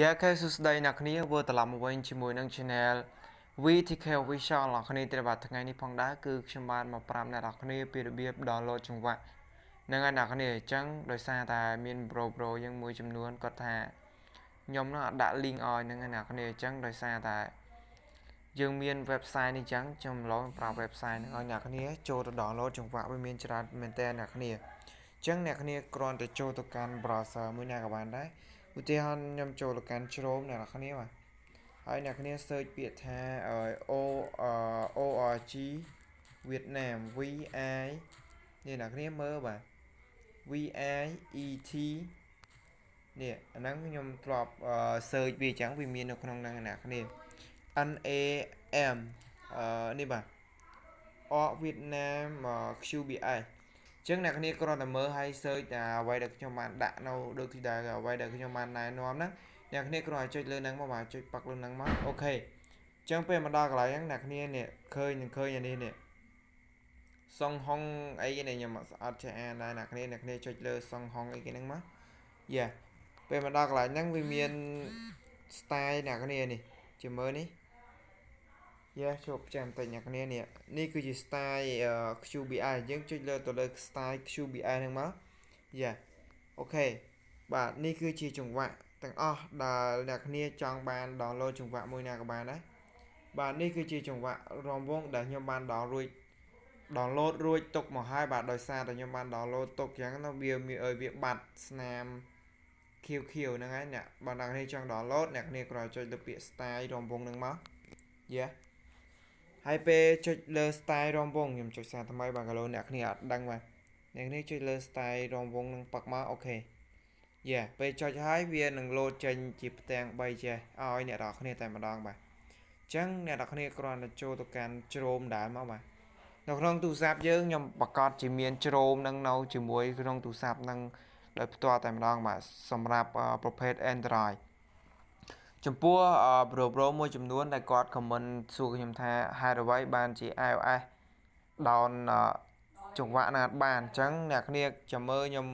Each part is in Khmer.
យ៉ាខេសួស្តីអ្នកគ្នាវិលត្រឡប់មកវិញជាមួយនឹង Channel VTK Official អ្នកគ្នាទៀតបាទថ្ងៃនេះផងដែរគឺខ្ញុំបានមកប្រាប់អ្នកនរគ្នាពីរបៀប download ចង្វាក់ហ្នឹងហើយអ្នកគ្នាអញ្ចឹងដោយសារតែមាន Bro Bro យើងមួយចំនួនគាត់ថាខ្ញុំនឹងអត់ដាក់ link ឲ្យហ្នឹងហើយអ្នកគ្នាអញ្ចឹងដោយសារតែយើងមាន website នេះអញ្ចឹងខ្ញុំឡងប្រាប់ website ហ្នឹងឲ្យអ្នកគ្នាចូលទៅ download ចង្វាក់វាមានច្រើនមែនតើអ្នកគ្នាអញ្ចឹងអ្នកគ្នាគ្រាន់តែចូលទៅកាន់ browser មួយណាក៏បានដែរ ឧទាហរណ៍ខ្ញុំចូលទៅកាន់ Chrome អ្នកនរគ្នាបាទហើយអ្នកគ្នា search ពាក្យថា O ORG វៀតណាម VI នេះអ្នកគ្នាមើលបាទ VIET នេះអាហ្នឹងខ្ញុំធ្លាប់ search វាអញ្ចឹងវាមាននៅក្នុងហ្នឹងអ្នកគ្នា NAM អឺនេះបាទអវៀតណាម QBS ចឹងអ្នកគ្នាគ្រាន់តែមើលហើយ search តែអ្វីដែលខ្ញុំបានដាក់នៅដូចទីដែលអ្វីដែលខ្ញុំបានណែនាំហ្នឹងអ្នកគ្នាគ្រាន់តែចុចលើហ្នឹងមកបាទចុចប៉ាក់លើហ្នឹងមកអូខេចឹងពេលមកដល់កន្លែងហ្នឹងអ្នកគ្នានេះឃើញនឹងឃើញអានេះនេះសុងហុងអីនេះខ្ញុំអត់ចេះអានដែរអ្នកគ្នាអ្នកគ្នាចុចលើសុងហុងអីគេហ្នឹងមកយ៉ាពេលមកដល់កន្លែងហ្នឹងវាមាន style អ្នកគ្នានេះជាមើលនេះ យ៉ាជួបចាំតិចអ្នកគ្នានេះនេះគឺជា style QBI យើងចុចលើទៅលើ style QBI ហ្នឹងមកយ៉ាអូខេបាទនេះគឺជាចង្វាក់ទាំងអស់ដែលអ្នកគ្នាចង់បាន download ចង្វាក់មួយណាក៏បានដែរបាទនេះគឺជាចង្វាក់រំវងដែលខ្ញុំបាន download រួច download រួចទុកមកហើយបាទដោយសារតែខ្ញុំបាន download ទុកអញ្ចឹងណាវាមានឲ្យវាបាត់ស្នាមខៀវខៀវហ្នឹងហើយអ្នកបើអ្នកគ្នាចង់ download អ្នកគ្នាគ្រាន់ចុចលើពាក្យ style រំវងហ្នឹងមកយេ ហើយពេលចុចលើ style រំវងខ្ញុំចុចសារថ្មីបាទកាលអ្នកគ្នាអត់ដឹងបាទអ្នកគ្នាចុចលើ style រំវងនឹងប៉ឹកមកអូខេយេពេលចុចហើយវានឹងលោតចេញជាផ្ទាំង3ចេះឲ្យអ្នកនរគ្នាតែម្ដងបាទអញ្ចឹងអ្នកនរគ្នាគ្រាន់តែចូលទៅកាន់ជ្រោមដែរមកបាទនៅក្នុងទូរស័ព្ទយើងខ្ញុំប្រកាសជាមានជ្រោមនឹងនៅជាមួយក្នុងទូរស័ព្ទនឹងដោយផ្ទាល់តែម្ដងបាទសម្រាប់ប្រភេទ Android ចំពោះ Pro Pro មួយចំនួនដែលគាត់ comment សួរខ្ញុំថាហេតុអ្វីបានជា iOS down ចង្វាក់ណាត់បានអញ្ចឹងអ្នកគ្នាចាំមើលខ្ញុំ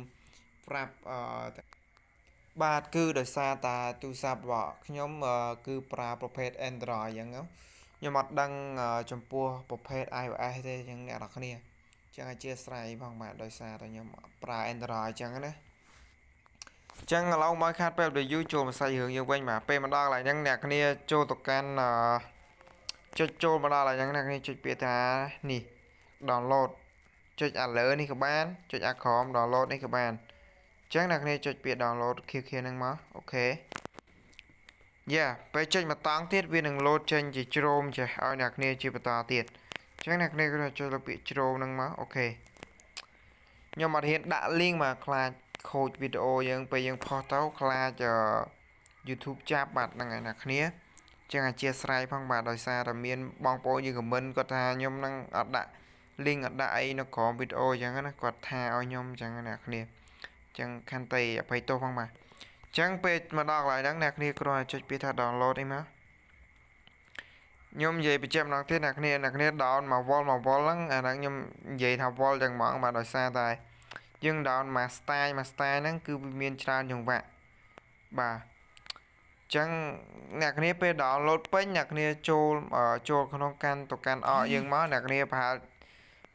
ប្រាប់បាទគឺដោយសារតាទូរស័ព្ទរបស់ខ្ញុំគឺប្រើប្រភេទ Android អញ្ចឹងខ្ញុំអត់ដឹងចំពោះប្រភេទ iOS ទេអញ្ចឹងអ្នកនរគ្នាអញ្ចឹងអធិស្ឋានផងបាទដោយសារតែខ្ញុំប្រើ Android អញ្ចឹងណា ចឹងឥឡូវមកខាត់ពេលយូចូលមកសាច់រឿងយើងវិញបាទពេលមកដល់កន្លែងហ្នឹងអ្នកគ្នាចូលទៅកាន់ចុចចូលមកដល់កន្លែងហ្នឹងអ្នកគ្នាចុចពាក្យថានេះ download ចុចអាលើនេះក៏បានចុចអាក្រោម download នេះក៏បានអញ្ចឹងអ្នកគ្នាចុចពាក្យ download ខៀវៗហ្នឹងមកអូខេយ៉ាពេលចុចមកតង់ទៀតវានឹង load ចេញជាជ្រោមចេះឲ្យអ្នកគ្នាជាបន្តទៀតអញ្ចឹងអ្នកគ្នាគឺចុចលើពាក្យជ្រោមហ្នឹងមកអូខេខ្ញុំអត់ហ៊ានដាក់ link មកខ្លាច ខូចវីដេអូយើងពេលយើងផុសទៅខ្លាច YouTube ចាប់បាទហ្នឹងហើយអ្នកគ្នាចឹងអធិស្ឋានផងបាទដោយសារតែមានបងប្អូនយើងខមមិនគាត់ថាខ្ញុំនឹងអត់ដាក់ link អត់ដាក់អីនៅក្រោមវីដេអូអញ្ចឹងណាគាត់ថាឲ្យខ្ញុំអញ្ចឹងអ្នកគ្នាអញ្ចឹងខន្តីអភ័យទោសផងបាទអញ្ចឹងពេលមកដល់កន្លែងហ្នឹងអ្នកគ្នាគ្រាន់តែចុចពាក្យថា download អីមកខ្ញុំនិយាយបញ្ជាក់ម្ដងទៀតអ្នកគ្នាអ្នកគ្នា down មក wall មក wall ហ្នឹងអាហ្នឹងខ្ញុំនិយាយថា wall ចឹងហ្មងបាទដោយសារតែ យើង down មួយ style មួយ style ហ្នឹងគឺវាមានច្រើនចង្វាក់បាទចឹងអ្នកគ្នាពេល download ពេញអ្នកគ្នាចូលចូលក្នុងកាន់ទៅកាន់អកយើងមកអ្នកគ្នាប្រហែល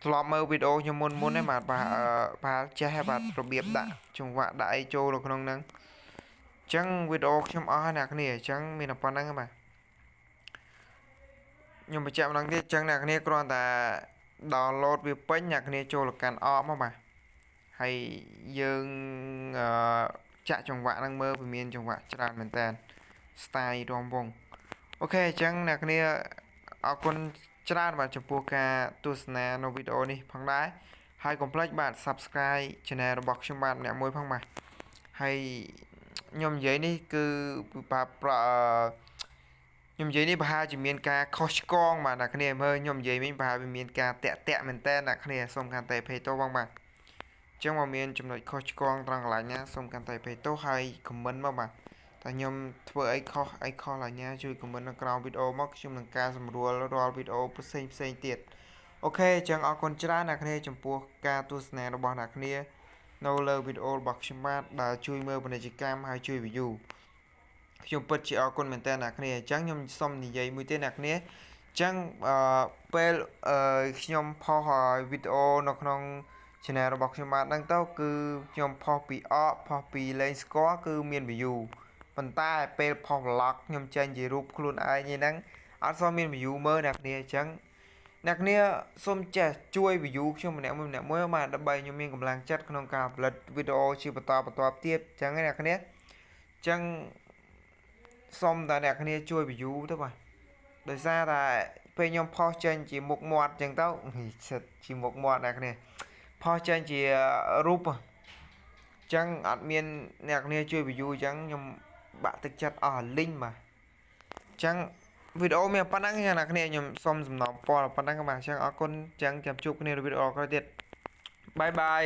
ធ្លាប់មើលវីដេអូខ្ញុំមុនមុនហ្នឹងបាទប្រហែលចេះបាទរបៀបដាក់ចង្វាក់ដាក់អីចូលនៅក្នុងហ្នឹងចឹងវីដេអូខ្ញុំអស់ហើយអ្នកគ្នាអញ្ចឹងមានតែប៉ុណ្្នឹងបាទខ្ញុំបញ្ជាក់ម្ដងទៀតអញ្ចឹងអ្នកគ្នាគ្រាន់តែ download វាពេញអ្នកគ្នាចូលទៅកាន់អកមកបាទ ហើយយើងចាក់ចង្វាក់ហ្នឹងមើលវាមានចង្វាក់ច្រើនមែនតើ style រំវងអូខេអញ្ចឹងអ្នកគ្នាអរគុណច្រើនបាទចំពោះការទស្សនានៅវីដេអូនេះផងដែរហើយកុំភ្លេចបាទ Subscribe Channel របស់ខ្ញុំបាទអ្នកមួយផងបាទហើយខ្ញុំនិយាយនេះគឺប្រប្រខ្ញុំនិយាយនេះប្រហែលជាមានការខុសឆ្គងបាទអ្នកគ្នាមើលខ្ញុំនិយាយវិញប្រហែលវាមានការតាក់តាក់មែនតើអ្នកគ្នាសូមកាន់តែភ័យទោសផងបាទ ចឹងមកមានចំណុចខុសឆ្គងត្រង់កន្លែងណាសូមកាន់តែភ័យទោសហើយខមមិនមកបាទតែខ្ញុំធ្វើអីខុសអីខុសអាញាជួយខមមិននៅក្រោមវីដេអូមកខ្ញុំនឹងការសម្រួលរាល់វីដេអូផ្សេងផ្សេងទៀតអូខេចឹងអរគុណច្រើនអ្នកគ្នាចំពោះការទស្សនារបស់អ្នកគ្នានៅលើវីដេអូរបស់ខ្ញុំបាទដែលជួយមើលពាណិជ្ជកម្មហើយជួយ view ខ្ញុំពិតជាអរគុណមែនតើអ្នកគ្នាអញ្ចឹងខ្ញុំសូមនិយាយមួយទៀតអ្នកគ្នាអញ្ចឹងអឺពេលអឺខ្ញុំផុសវីដេអូនៅក្នុង channel របស់ខ្ញុំបានហ្នឹងទៅគឺខ្ញុំផុសពីអកផុសពីលេងស្គាល់គឺមាន view ប៉ុន្តែពេលផុស vlog ខ្ញុំចេញជារូបខ្លួនឯងហ្នឹងអត់សូវមាន view មើលអ្នកគ្នាអញ្ចឹងអ្នកគ្នាសូមចេះជួយ view ខ្ញុំម្នាក់មួយម្នាក់មួយបាទដើម្បីខ្ញុំមានកម្លាំងចិត្តក្នុងការផលិតវីដេអូជាបន្តបន្ទាប់ទៀតអញ្ចឹងអ្នកគ្នាអញ្ចឹងសូមតែអ្នកគ្នាជួយ view ទៅបាទដោយសារតែពេលខ្ញុំផុសចេញជាមុខមាត់អញ្ចឹងទៅសិតជាមុខមាត់អ្នកគ្នា ផុសចេញជារូបអញ្ចឹងអត់មានអ្នកគ្នាជួយ view អញ្ចឹងខ្ញុំបាក់ទឹកចិត្តអស់លីងបាទអញ្ចឹងវីដេអូមានប៉ុណ្ណឹងអ្នកគ្នាខ្ញុំសូមសំណូមពរប៉ុណ្ណឹងបាទអញ្ចឹងអរគុណអញ្ចឹងចាំជួបគ្នានៅវីដេអូក្រោយទៀតបាយបាយ